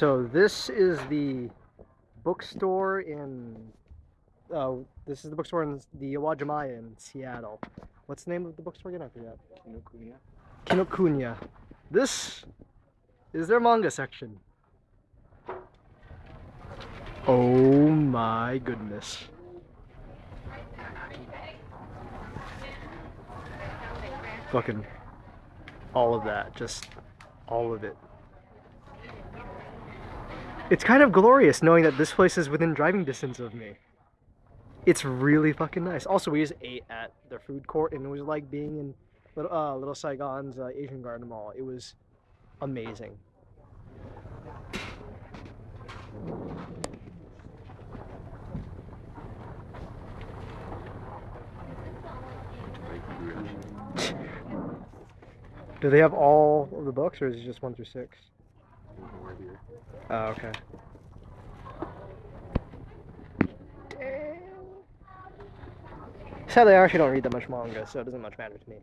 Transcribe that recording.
So this is the bookstore in. Uh, this is the bookstore in the Uwajimaya in Seattle. What's the name of the bookstore again? I forget. Kinokuniya. Kinokuniya. This is their manga section. Oh my goodness. Fucking all of that, just all of it. It's kind of glorious knowing that this place is within driving distance of me. It's really fucking nice. Also, we just ate at the food court and it was like being in Little, uh, Little Saigon's uh, Asian Garden Mall. It was amazing. Do they have all of the books, or is it just one through six? Oh, okay. Sadly, I actually don't read that much manga, so it doesn't much matter to me.